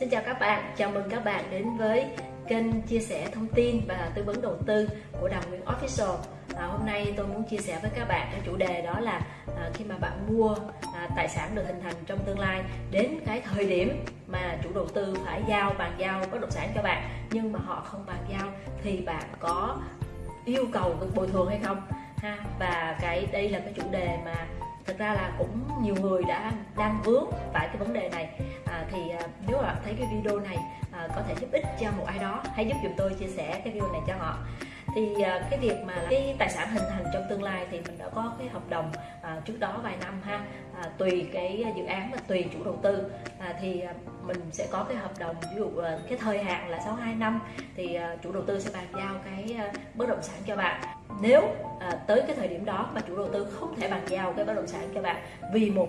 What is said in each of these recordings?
Xin chào các bạn, chào mừng các bạn đến với kênh chia sẻ thông tin và tư vấn đầu tư của Đào Nguyễn Official. À, Hôm nay tôi muốn chia sẻ với các bạn cái chủ đề đó là à, khi mà bạn mua à, tài sản được hình thành trong tương lai đến cái thời điểm mà chủ đầu tư phải giao bàn giao bất động sản cho bạn nhưng mà họ không bàn giao thì bạn có yêu cầu được bồi thường hay không? Ha và cái đây là cái chủ đề mà thực ra là cũng nhiều người đã đang vướng phải cái vấn đề này thì à, nếu bạn thấy cái video này à, có thể giúp ích cho một ai đó hãy giúp dùm tôi chia sẻ cái video này cho họ. Thì à, cái việc mà cái tài sản hình thành trong tương lai thì mình đã có cái hợp đồng à, trước đó vài năm ha à, tùy cái dự án và tùy chủ đầu tư. À, thì mình sẽ có cái hợp đồng ví dụ cái thời hạn là 62 năm thì chủ đầu tư sẽ bàn giao cái bất động sản cho bạn. Nếu à, tới cái thời điểm đó mà chủ đầu tư không thể bàn giao cái bất động sản cho bạn vì một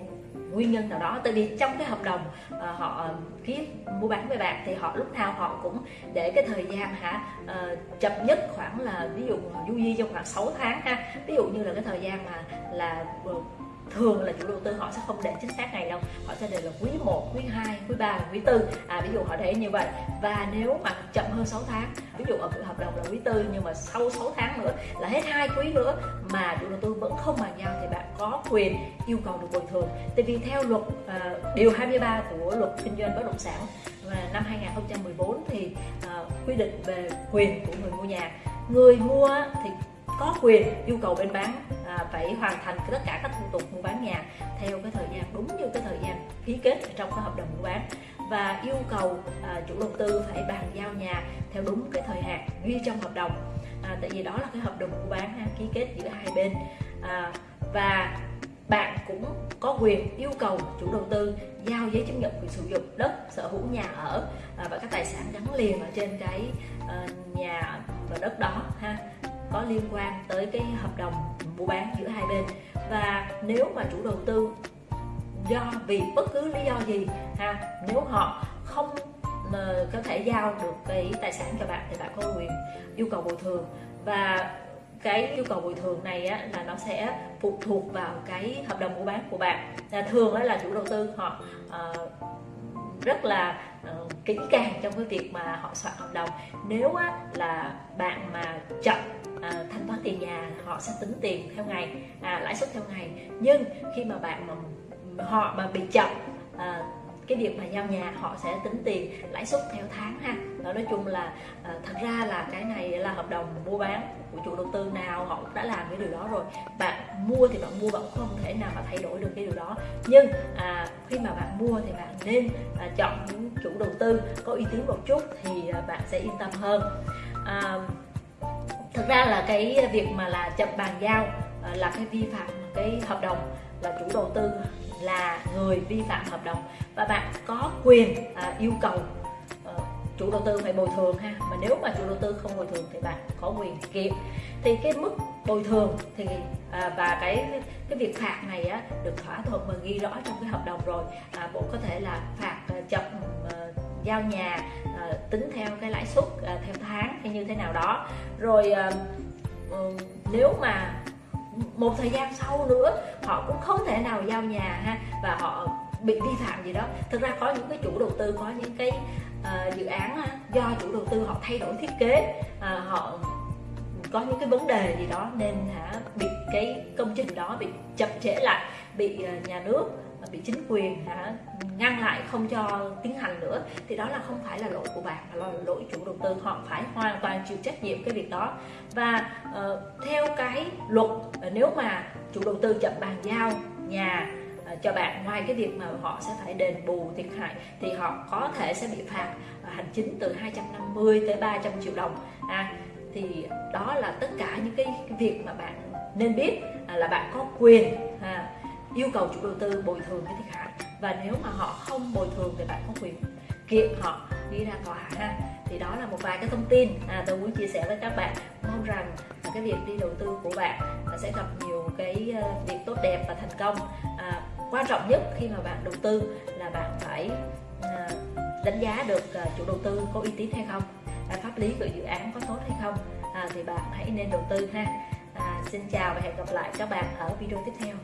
nguyên nhân nào đó. Tại vì trong cái hợp đồng uh, họ ký mua bán với bạn thì họ lúc nào họ cũng để cái thời gian hả uh, chậm nhất khoảng là ví dụ du di trong khoảng 6 tháng ha. Ví dụ như là cái thời gian mà là ờ, thường là chủ đầu tư họ sẽ không để chính xác ngày đâu. Họ sẽ để là quý 1, quý 2, quý 3, quý 4 à ví dụ họ để như vậy. Và nếu mà chậm hơn 6 tháng ví dụ ở hợp đồng là quý 4 nhưng mà sau 6 tháng nữa là hết hai quý nữa mà chủ đầu tư vẫn không bàn giao thì quyền yêu cầu được bồi thường. Tại vì theo luật uh, điều 23 của luật kinh doanh bất động sản và năm 2014 thì uh, quy định về quyền của người mua nhà. Người mua thì có quyền yêu cầu bên bán à, phải hoàn thành tất cả các thủ tục mua bán nhà theo cái thời gian đúng như cái thời gian ký kết trong cái hợp đồng mua bán và yêu cầu à, chủ đầu tư phải bàn giao nhà theo đúng cái thời hạn ghi trong hợp đồng. À, tại vì đó là cái hợp đồng mua bán ha, ký kết giữa hai bên. À, và bạn cũng có quyền yêu cầu chủ đầu tư giao giấy chứng nhận quyền sử dụng đất, sở hữu nhà ở à, và các tài sản gắn liền ở trên cái ờ, nhà và đất đó, ha, có liên quan tới cái hợp đồng mua bán giữa hai bên. Và nếu mà chủ đầu tư do, vì bất cứ lý do gì, ha, nếu họ không có thể giao được cái tài sản cho bạn thì bạn có quyền yêu cầu bồi thường. Và cái yêu cầu bồi thường này á, là nó sẽ phụ thuộc vào cái hợp đồng mua bán của bạn. Là thường á, là chủ đầu tư họ uh, rất là uh, kỹ càng trong cái việc mà họ soạn hợp đồng. Nếu á, là bạn mà chậm à, thanh toán tiền nhà họ sẽ tính tiền theo ngày à, lãi suất theo ngày. Nhưng khi mà bạn mà họ mà bị chậm à, cái việc mà giao nhà họ sẽ tính tiền lãi suất theo tháng ha. Đó nói chung là à, thật ra là cái này là hợp đồng mua bán của chủ đầu tư nào họ đã làm cái điều đó rồi. Bạn mua thì bạn mua bạn không thể nào mà thay đổi được cái điều đó. Nhưng à, khi mà bạn mua thì bạn nên à, chọn những chủ đầu tư có uy tín một chút thì à, bạn sẽ yên tâm hơn. À, thực ra là cái việc mà là chậm bàn giao à, là cái vi phạm cái hợp đồng là chủ đầu tư là người vi phạm hợp đồng. Và bạn có quyền à, yêu cầu à, chủ đầu tư phải bồi thường ha. Mà nếu mà chủ đầu tư không bồi thường thì bạn có quyền kiện. Thì cái mức bồi thường thì à, và cái cái việc phạt này á, được thỏa thuận và ghi rõ trong cái hợp đồng rồi. À, bộ có thể là phạt à, chậm à, giao nhà à, tính theo cái lãi suất à, theo tháng hay như thế nào đó. Rồi à, nếu mà một thời gian sau nữa họ cũng không thể nào giao nhà ha và họ bị vi phạm gì đó. Thực ra có những cái chủ đầu tư có những cái uh, dự án uh, do chủ đầu tư họ thay đổi thiết kế uh, họ có những cái vấn đề gì đó nên hả bị cái công trình đó bị chậm trễ lại bị uh, nhà nước bị chính quyền hả ngăn lại không cho tiến hành nữa thì đó là không phải là lỗi của bạn mà là lỗi chủ đầu tư họ phải hoàn toàn chịu trách nhiệm cái việc đó. Và uh, theo cái luật uh, nếu mà chủ đầu tư chậm bàn giao nhà uh, cho bạn ngoài cái việc mà họ sẽ phải đền bù thiệt hại thì họ có thể sẽ bị phạt uh, hành chính từ 250 tới 300 triệu đồng. À, thì đó là tất cả những cái, việc mà bạn nên biết à, là bạn có quyền yêu cầu chủ đầu tư bồi thường cái thiệt hại. Và nếu mà họ không bồi thường thì bạn có quyền kiện họ đi ra tòa ha. Thì đó là một vài cái thông tin. À, tôi muốn chia sẻ với các bạn. Mong rằng cái việc đi đầu tư của bạn sẽ gặp nhiều cái ờ, việc tốt đẹp và thành công. À, quan trọng nhất khi mà bạn đầu tư là bạn phải à, đánh giá được ờ, chủ đầu tư có uy tín hay không à, pháp lý của dự án có tốt hay không. À, thì bạn hãy nên đầu tư ha. À, xin chào và hẹn gặp lại các bạn ở video tiếp theo.